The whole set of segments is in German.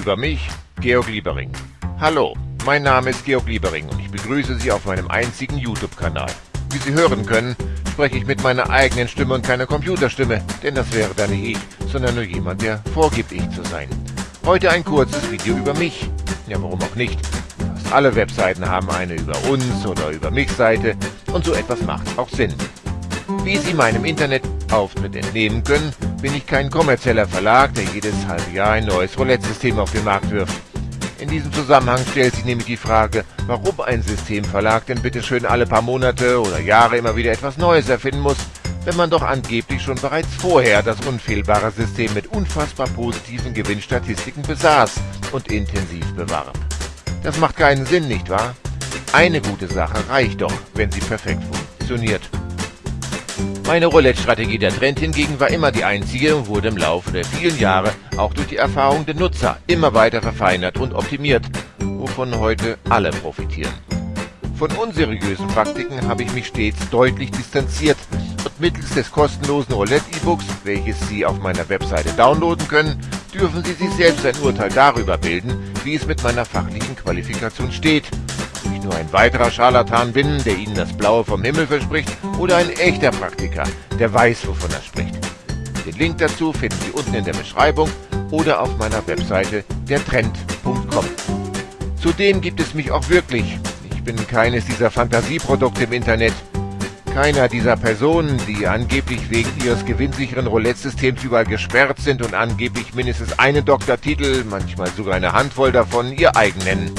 Über mich, Georg Liebering. Hallo, mein Name ist Georg Liebering und ich begrüße Sie auf meinem einzigen YouTube-Kanal. Wie Sie hören können, spreche ich mit meiner eigenen Stimme und keiner Computerstimme, denn das wäre dann nicht ich, sondern nur jemand, der vorgibt, ich zu sein. Heute ein kurzes Video über mich. Ja, warum auch nicht? Fast alle Webseiten haben eine über uns oder über mich Seite und so etwas macht auch Sinn. Wie Sie meinem Internetauftritt entnehmen können, bin ich kein kommerzieller Verlag, der jedes halbe Jahr ein neues Roulette-System auf den Markt wirft. In diesem Zusammenhang stellt sich nämlich die Frage, warum ein Systemverlag denn bitte schön alle paar Monate oder Jahre immer wieder etwas Neues erfinden muss, wenn man doch angeblich schon bereits vorher das unfehlbare System mit unfassbar positiven Gewinnstatistiken besaß und intensiv bewarb. Das macht keinen Sinn, nicht wahr? Eine gute Sache reicht doch, wenn sie perfekt funktioniert. Meine Roulette-Strategie der Trend hingegen war immer die einzige und wurde im Laufe der vielen Jahre auch durch die Erfahrung der Nutzer immer weiter verfeinert und optimiert, wovon heute alle profitieren. Von unseriösen Praktiken habe ich mich stets deutlich distanziert und mittels des kostenlosen Roulette-E-Books, welches Sie auf meiner Webseite downloaden können, dürfen Sie sich selbst ein Urteil darüber bilden, wie es mit meiner fachlichen Qualifikation steht ich nur ein weiterer Scharlatan bin, der Ihnen das Blaue vom Himmel verspricht, oder ein echter Praktiker, der weiß, wovon er spricht. Den Link dazu finden Sie unten in der Beschreibung oder auf meiner Webseite dertrend.com. Zudem gibt es mich auch wirklich. Ich bin keines dieser Fantasieprodukte im Internet. Keiner dieser Personen, die angeblich wegen ihres gewinnsicheren Roulette-Systems überall gesperrt sind und angeblich mindestens einen Doktortitel, manchmal sogar eine Handvoll davon, ihr eigen nennen.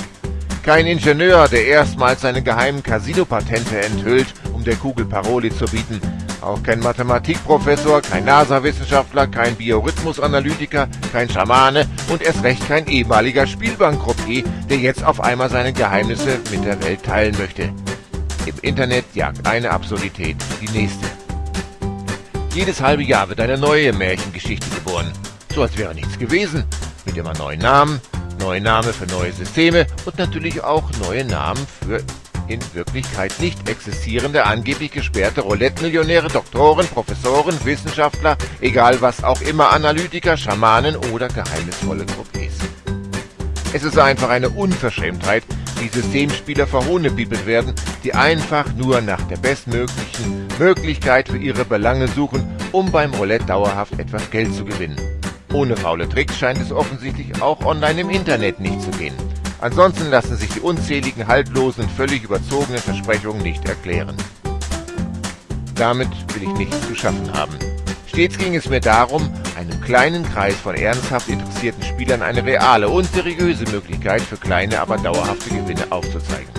Kein Ingenieur, der erstmals seine geheimen Casino-Patente enthüllt, um der Kugel Paroli zu bieten. Auch kein Mathematikprofessor, kein NASA-Wissenschaftler, kein Biorhythmusanalytiker, kein Schamane und erst recht kein ehemaliger Spielbankcroupier, der jetzt auf einmal seine Geheimnisse mit der Welt teilen möchte. Im Internet jagt eine Absurdität die nächste. Jedes halbe Jahr wird eine neue Märchengeschichte geboren. So als wäre nichts gewesen. Mit immer neuen Namen, neue Name für neue Systeme und natürlich auch neue Namen für in Wirklichkeit nicht existierende, angeblich gesperrte Roulette-Millionäre, Doktoren, Professoren, Wissenschaftler, egal was auch immer, Analytiker, Schamanen oder geheimnisvolle Croupiers. Es ist einfach eine Unverschämtheit, wie Systemspieler verhohnebibelt werden, die einfach nur nach der bestmöglichen Möglichkeit für ihre Belange suchen, um beim Roulette dauerhaft etwas Geld zu gewinnen. Ohne faule Tricks scheint es offensichtlich auch online im Internet nicht zu gehen. Ansonsten lassen sich die unzähligen haltlosen völlig überzogenen Versprechungen nicht erklären. Damit will ich nichts zu schaffen haben. Stets ging es mir darum, einem kleinen Kreis von ernsthaft interessierten Spielern eine reale und seriöse Möglichkeit für kleine, aber dauerhafte Gewinne aufzuzeigen.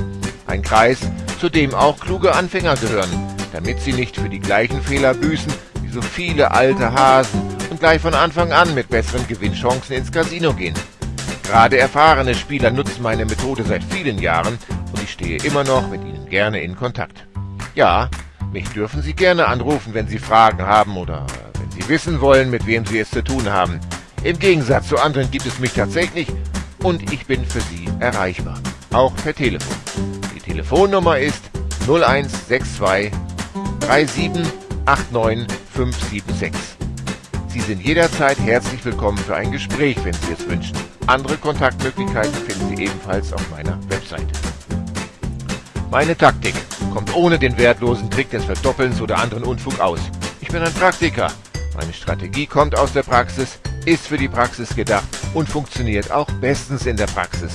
Ein Kreis, zu dem auch kluge Anfänger gehören, damit sie nicht für die gleichen Fehler büßen, wie so viele alte Hasen, und gleich von Anfang an mit besseren Gewinnchancen ins Casino gehen. Gerade erfahrene Spieler nutzen meine Methode seit vielen Jahren und ich stehe immer noch mit ihnen gerne in Kontakt. Ja, mich dürfen Sie gerne anrufen, wenn Sie Fragen haben oder wenn Sie wissen wollen, mit wem Sie es zu tun haben. Im Gegensatz zu anderen gibt es mich tatsächlich und ich bin für Sie erreichbar. Auch per Telefon. Die Telefonnummer ist 0162 37 89 576. Sie sind jederzeit herzlich willkommen für ein Gespräch, wenn Sie es wünschen. Andere Kontaktmöglichkeiten finden Sie ebenfalls auf meiner Webseite. Meine Taktik kommt ohne den wertlosen Trick des Verdoppelns oder anderen Unfug aus. Ich bin ein Praktiker. Meine Strategie kommt aus der Praxis, ist für die Praxis gedacht und funktioniert auch bestens in der Praxis.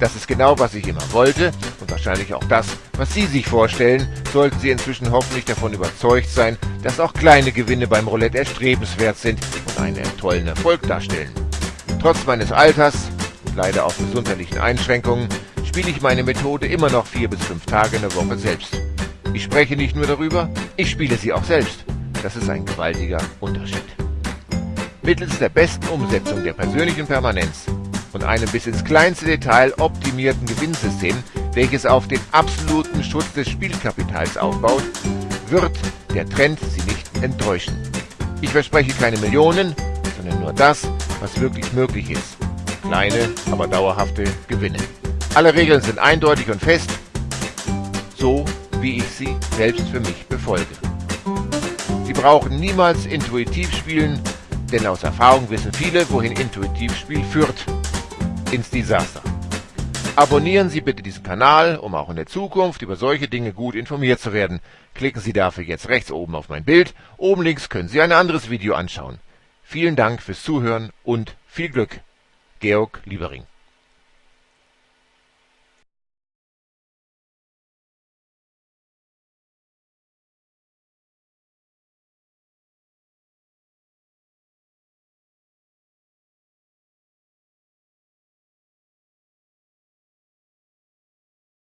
Das ist genau, was ich immer wollte und wahrscheinlich auch das, was Sie sich vorstellen, sollten Sie inzwischen hoffentlich davon überzeugt sein, dass auch kleine Gewinne beim Roulette erstrebenswert sind und einen tollen Erfolg darstellen. Trotz meines Alters und leider auch gesundheitlichen Einschränkungen spiele ich meine Methode immer noch vier bis fünf Tage in der Woche selbst. Ich spreche nicht nur darüber, ich spiele sie auch selbst. Das ist ein gewaltiger Unterschied. Mittels der besten Umsetzung der persönlichen Permanenz und einem bis ins kleinste Detail optimierten Gewinnsystem, welches auf den absoluten Schutz des Spielkapitals aufbaut, wird der Trend Sie nicht enttäuschen. Ich verspreche keine Millionen, sondern nur das, was wirklich möglich ist. Kleine, aber dauerhafte Gewinne. Alle Regeln sind eindeutig und fest, so wie ich sie selbst für mich befolge. Sie brauchen niemals intuitiv spielen, denn aus Erfahrung wissen viele, wohin Intuitivspiel führt. Ins Desaster. Abonnieren Sie bitte diesen Kanal, um auch in der Zukunft über solche Dinge gut informiert zu werden. Klicken Sie dafür jetzt rechts oben auf mein Bild, oben links können Sie ein anderes Video anschauen. Vielen Dank fürs Zuhören und viel Glück. Georg Liebering